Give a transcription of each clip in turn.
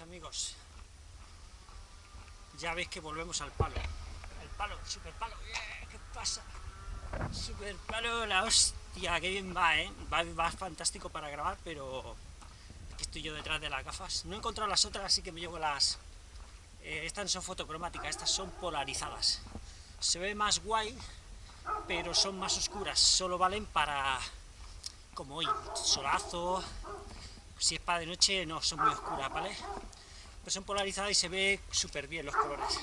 amigos. Ya veis que volvemos al palo. El palo, super palo. ¿Qué pasa? Super palo, la hostia, qué bien va, ¿eh? Va, fantástico para grabar, pero aquí estoy yo detrás de las gafas. No he encontrado las otras, así que me llevo las... Eh, estas son fotocromáticas, estas son polarizadas. Se ve más guay, pero son más oscuras. Solo valen para, como hoy, solazo, si es para de noche, no, son muy oscuras, ¿vale? Pero son polarizadas y se ve súper bien los colores.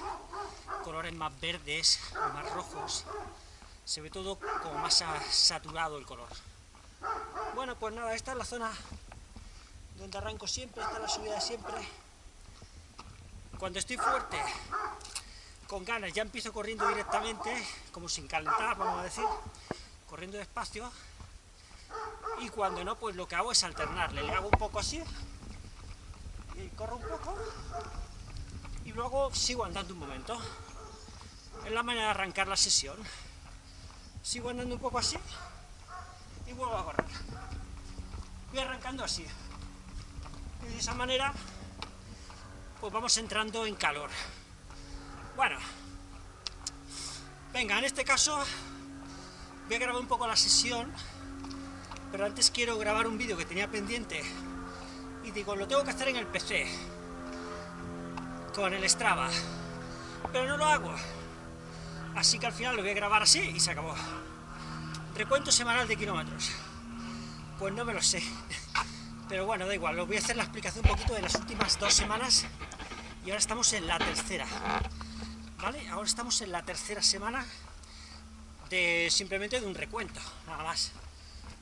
Colores más verdes, más rojos. Se ve todo como más saturado el color. Bueno, pues nada, esta es la zona donde arranco siempre, esta es la subida siempre. Cuando estoy fuerte, con ganas, ya empiezo corriendo directamente, como sin calentar, vamos a decir, corriendo despacio, y cuando no, pues lo que hago es alternarle, le hago un poco así, y corro un poco, y luego sigo andando un momento. Es la manera de arrancar la sesión. Sigo andando un poco así, y vuelvo a correr. Voy arrancando así. Y de esa manera, pues vamos entrando en calor. Bueno, venga, en este caso voy a grabar un poco la sesión pero antes quiero grabar un vídeo que tenía pendiente. Y digo, lo tengo que hacer en el PC con el Strava pero no lo hago. Así que al final lo voy a grabar así y se acabó. Recuento semanal de kilómetros. Pues no me lo sé. Pero bueno, da igual, lo voy a hacer la explicación un poquito de las últimas dos semanas. Y ahora estamos en la tercera. ¿vale? ahora estamos en la tercera semana de simplemente de un recuento, nada más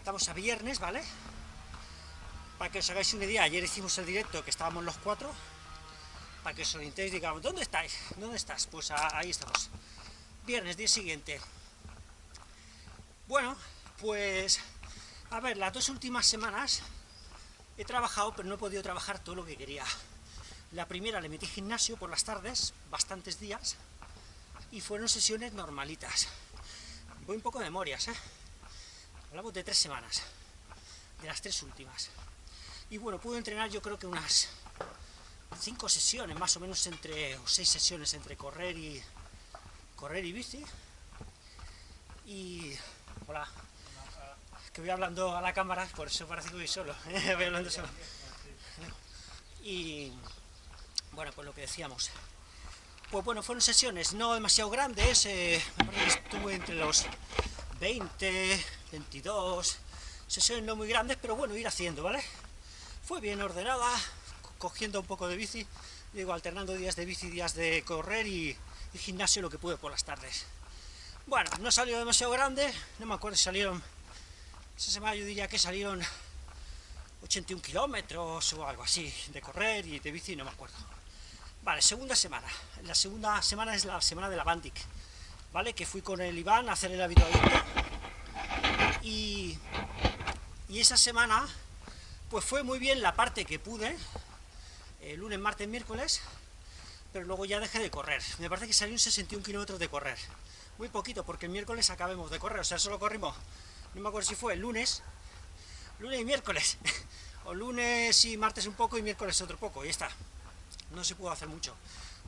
Estamos a viernes, ¿vale? Para que os hagáis una idea, ayer hicimos el directo que estábamos los cuatro, para que os orientéis, digamos, ¿dónde estáis? ¿Dónde estás? Pues ahí estamos. Viernes, día siguiente. Bueno, pues, a ver, las dos últimas semanas he trabajado, pero no he podido trabajar todo lo que quería. La primera le metí gimnasio por las tardes, bastantes días, y fueron sesiones normalitas. Voy un poco de memorias, ¿eh? Hablamos de tres semanas, de las tres últimas. Y bueno, pude entrenar yo creo que unas cinco sesiones, más o menos entre, o seis sesiones entre correr y correr y bici. Y, hola, que voy hablando a la cámara, por eso parece que voy solo, voy hablando solo. Y, bueno, pues lo que decíamos. Pues bueno, fueron sesiones no demasiado grandes, eh, estuve entre los 20, 22, sesiones no muy grandes, pero bueno, ir haciendo, ¿vale? Fue bien ordenada, cogiendo un poco de bici, digo, alternando días de bici, días de correr y, gimnasio lo que pude por las tardes. Bueno, no salió demasiado grande, no me acuerdo si salieron, esa semana yo diría que salieron 81 kilómetros o algo así, de correr y de bici, no me acuerdo. Vale, segunda semana. La segunda semana es la semana de la Bandic, ¿vale? Que fui con el Iván a hacer el habitualmente. Y, esa semana, pues fue muy bien la parte que pude, eh, lunes, martes, miércoles, pero luego ya dejé de correr. Me parece que salió un 61 kilómetros de correr. Muy poquito, porque el miércoles acabemos de correr, o sea, solo corrimos, no me acuerdo si fue el lunes, lunes y miércoles, o lunes y martes un poco y miércoles otro poco, y está. No se pudo hacer mucho,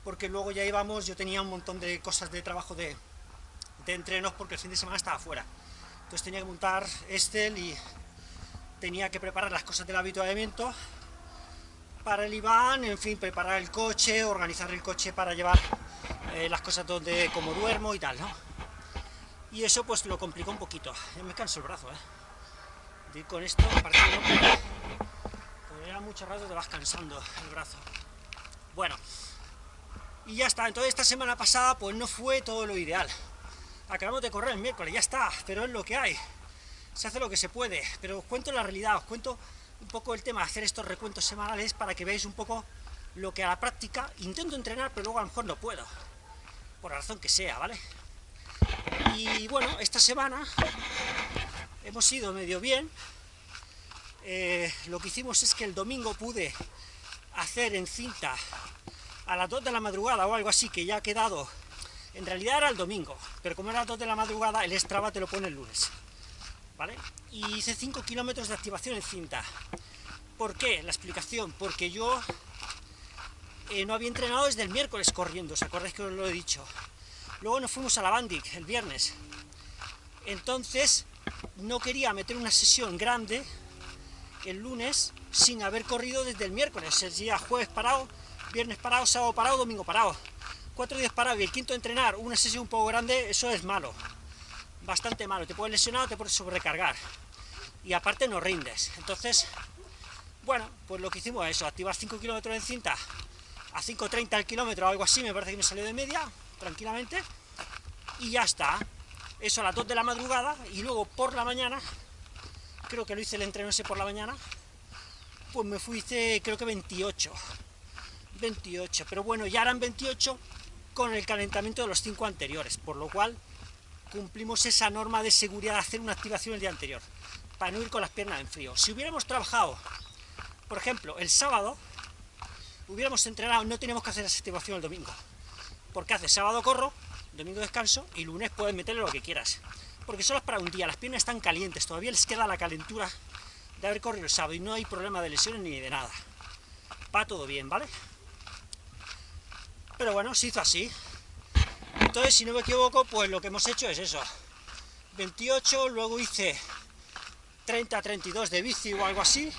porque luego ya íbamos, yo tenía un montón de cosas de trabajo de, de entrenos, porque el fin de semana estaba fuera. Entonces tenía que montar Estel y tenía que preparar las cosas del habituamiento para el Iván, en fin, preparar el coche, organizar el coche para llevar eh, las cosas donde como duermo y tal, ¿no? Y eso pues lo complicó un poquito. me canso el brazo, ¿eh? con esto, parece que no, ya mucho rato te vas cansando el brazo. Bueno, y ya está. Entonces esta semana pasada pues no fue todo lo ideal acabamos de correr el miércoles, ya está, pero es lo que hay. Se hace lo que se puede, pero os cuento la realidad, os cuento un poco el tema de hacer estos recuentos semanales para que veáis un poco lo que a la práctica intento entrenar, pero luego a lo mejor no puedo, por la razón que sea, ¿vale? Y bueno, esta semana hemos ido medio bien, eh, lo que hicimos es que el domingo pude hacer en cinta a las 2 de la madrugada o algo así, que ya ha quedado en realidad era el domingo, pero como era 2 de la madrugada, el Strava te lo pone el lunes. ¿Vale? Y hice 5 kilómetros de activación en cinta. ¿Por qué? La explicación, porque yo eh, no había entrenado desde el miércoles corriendo, ¿os acordáis que os lo he dicho? Luego nos fuimos a la Bandic el viernes. Entonces, no quería meter una sesión grande el lunes sin haber corrido desde el miércoles. Sería jueves parado, viernes parado, sábado parado, domingo parado. Cuatro días parado y el quinto entrenar, una sesión un poco grande, eso es malo. Bastante malo. Te puedes lesionar o te puedes sobrecargar. Y aparte no rindes. Entonces, bueno, pues lo que hicimos es eso, activar 5 kilómetros en cinta a 5.30 al kilómetro o algo así, me parece que me salió de media, tranquilamente, y ya está. Eso a las 2 de la madrugada, y luego por la mañana, creo que lo hice el entreno ese por la mañana, pues me fui, hice creo que 28, 28, pero bueno, ya eran 28 con el calentamiento de los 5 anteriores, por lo cual cumplimos esa norma de seguridad de hacer una activación el día anterior, para no ir con las piernas en frío. Si hubiéramos trabajado, por ejemplo, el sábado, hubiéramos entrenado, no tenemos que hacer esa activación el domingo, porque hace sábado corro, domingo descanso, y lunes puedes meterle lo que quieras, porque solo es para un día, las piernas están calientes, todavía les queda la calentura de haber corrido el sábado, y no hay problema de lesiones ni de nada. Va todo bien, ¿vale? Pero bueno, se hizo así. Entonces, si no me equivoco, pues lo que hemos hecho es eso. 28, luego hice 30-32 de bici o algo así,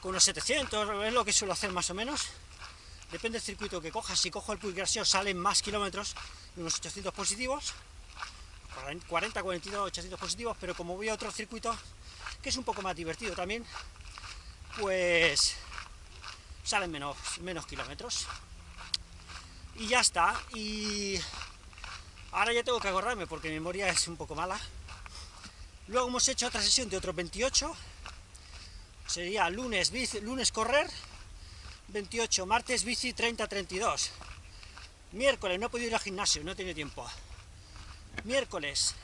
con unos 700, es lo que suelo hacer más o menos. Depende del circuito que cojas, si cojo el Puig salen más kilómetros, unos 800 positivos, 40, 42, 800 positivos, pero como voy a otro circuito, que es un poco más divertido también, pues salen menos, menos kilómetros. Y ya está, y ahora ya tengo que acordarme porque mi memoria es un poco mala. Luego hemos hecho otra sesión de otros 28, sería lunes, bici, lunes correr, 28, martes bici 30-32. Miércoles, no he podido ir al gimnasio, no he tenido tiempo. Miércoles,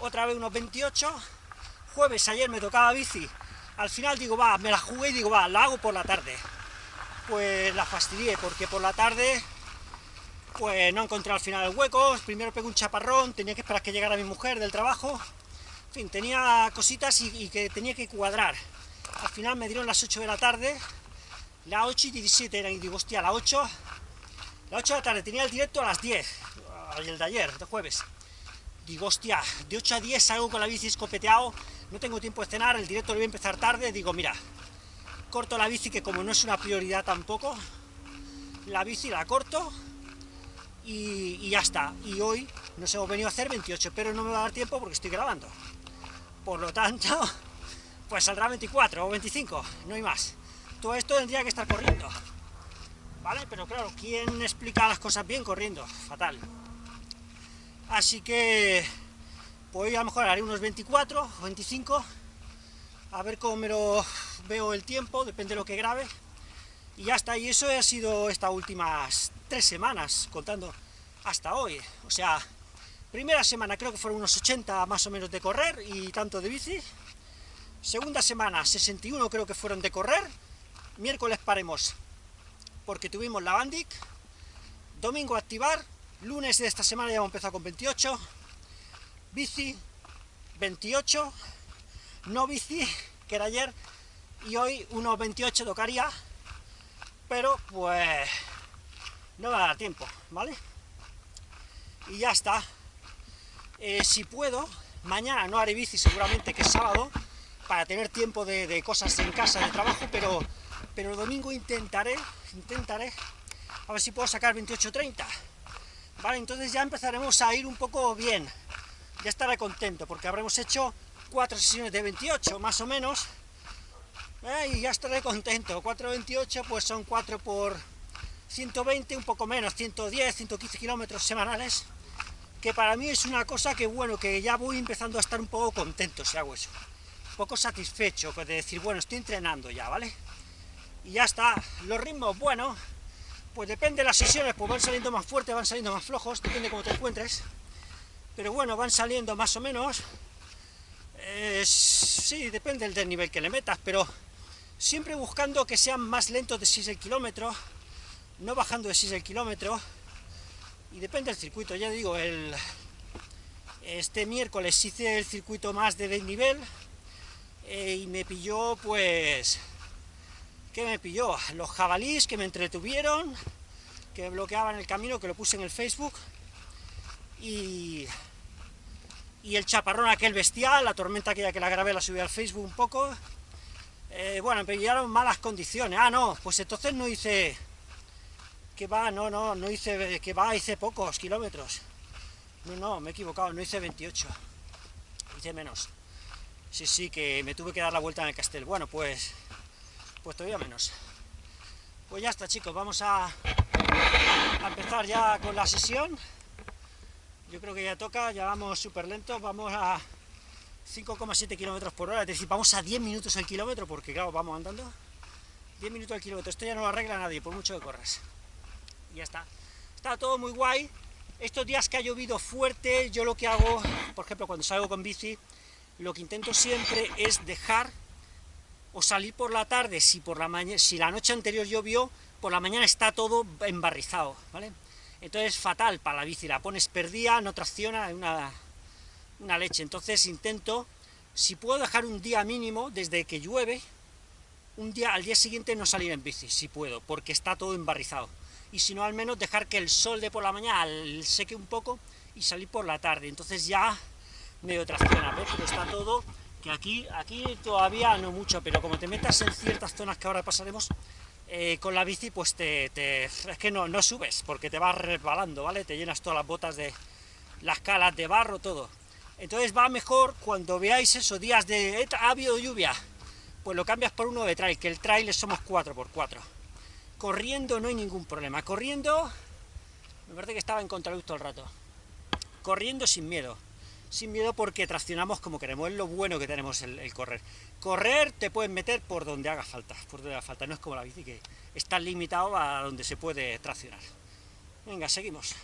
otra vez unos 28. Jueves, ayer me tocaba bici. Al final digo, va, me la jugué y digo, va, la hago por la tarde. Pues la fastidié, porque por la tarde pues no encontré al final el hueco, primero pegué un chaparrón, tenía que esperar que llegara mi mujer del trabajo, en fin, tenía cositas y, que tenía que cuadrar. Al final me dieron las 8 de la tarde, las 8 y 17 eran, y digo, hostia, las 8, las 8 de la tarde, tenía el directo a las 10, el de ayer, de jueves. Digo, hostia, de 8 a 10 salgo con la bici escopeteado, no tengo tiempo de cenar, el directo lo voy a empezar tarde, digo, mira, corto la bici, que como no es una prioridad tampoco, la bici la corto, y, ya está. Y hoy nos hemos venido a hacer 28, pero no me va a dar tiempo porque estoy grabando. Por lo tanto, pues saldrá 24 o 25, no hay más. Todo esto tendría que estar corriendo, ¿vale? Pero claro, ¿quién explica las cosas bien corriendo? Fatal. Así que, pues a lo mejor haré unos 24 o 25, a ver cómo me lo veo el tiempo, depende de lo que grabe, y ya está, y eso ha sido estas últimas tres semanas, contando hasta hoy, o sea, primera semana creo que fueron unos 80 más o menos de correr y tanto de bici, Segunda semana, 61 creo que fueron de correr. Miércoles paremos, porque tuvimos la Bandic. Domingo activar. Lunes de esta semana ya hemos empezado con 28. Bici, 28. No bici, que era ayer. Y hoy unos 28 tocaría. Pero, pues, no va a dar tiempo, ¿vale? Y ya está. Eh, si puedo, mañana no haré bici seguramente, que es sábado, para tener tiempo de, cosas en casa, de trabajo, pero, pero el domingo intentaré, intentaré, a ver si puedo sacar 28.30, ¿vale? Entonces ya empezaremos a ir un poco bien, ya estaré contento, porque habremos hecho cuatro sesiones de 28, más o menos, y ya estaré contento, 4.28 pues son 4 por 120, un poco menos, 110, 115 kilómetros semanales, que para mí es una cosa que, bueno, que ya voy empezando a estar un poco contento si hago eso. Poco satisfecho de decir, bueno, estoy entrenando ya, ¿vale? Y ya está, los ritmos, bueno, pues depende de las sesiones, pues van saliendo más fuertes, van saliendo más flojos, depende de cómo te encuentres, pero bueno, van saliendo más o menos, eh, sí, depende del nivel que le metas, pero siempre buscando que sean más lentos de 6 el kilómetro, no bajando de 6 el kilómetro, y depende del circuito, ya digo, el, este miércoles hice el circuito más de nivel, eh, y me pilló pues ¿Qué me pilló? Los jabalís que me entretuvieron, que me bloqueaban el camino, que lo puse en el Facebook, y, y el chaparrón aquel bestial, la tormenta aquella que la grabé, la subí al Facebook un poco, eh, bueno, me pillaron malas condiciones, ah, no, pues entonces no hice, que va, no, no, no hice, que va, hice pocos kilómetros, no, no, me he equivocado, no hice 28, hice menos, sí, sí, que me tuve que dar la vuelta en el castel, bueno, pues pues todavía menos. Pues ya está chicos, vamos a, empezar ya con la sesión. Yo creo que ya toca, ya vamos súper lentos, vamos a 5,7 kilómetros por hora, es decir, vamos a 10 minutos al kilómetro, porque claro, vamos andando. 10 minutos al kilómetro, esto ya no lo arregla nadie, por mucho que corras. Y ya está. Está todo muy guay. Estos días que ha llovido fuerte, yo lo que hago, por ejemplo, cuando salgo con bici, lo que intento siempre es dejar o salir por la tarde, si, por la, mañana, si la noche anterior llovió, por la mañana está todo embarrizado, ¿vale? Entonces fatal para la bici, la pones perdida, no tracciona, una, una leche. Entonces intento, si puedo dejar un día mínimo, desde que llueve, un día al día siguiente no salir en bici, si puedo, porque está todo embarrizado. Y si no, al menos dejar que el sol de por la mañana seque un poco y salir por la tarde. Entonces ya medio tracciona, ¿ves? Pero está todo que aquí, aquí todavía no mucho, pero como te metas en ciertas zonas que ahora pasaremos, eh, con la bici, pues te, es que no, no subes, porque te vas resbalando, ¿vale? Te llenas todas las botas de las calas de barro, todo. Entonces va mejor cuando veáis esos días de ha habido lluvia, pues lo cambias por uno de trail, que el trail somos 4x4. Corriendo no hay ningún problema, corriendo, me parece que estaba en contraluz todo el rato. Corriendo sin miedo sin miedo porque traccionamos como queremos, es lo bueno que tenemos el, correr. Correr te puedes meter por donde haga falta, por donde haga falta, no es como la bici que está limitado a donde se puede traccionar. Venga, seguimos.